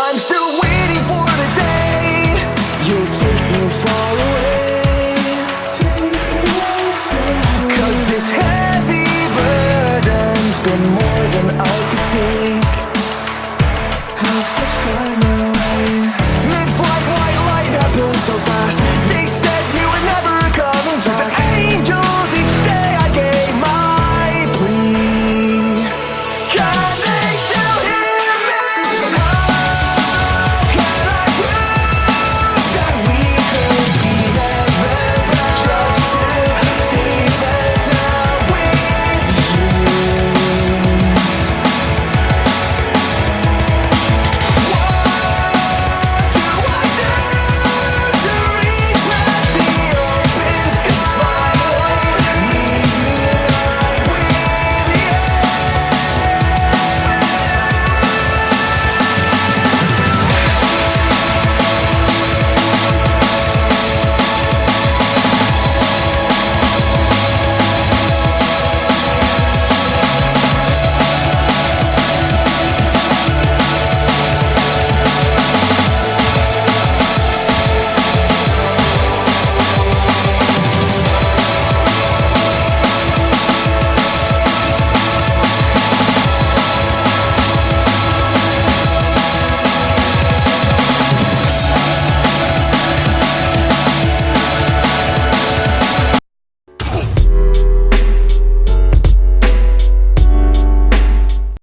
I'm still waiting.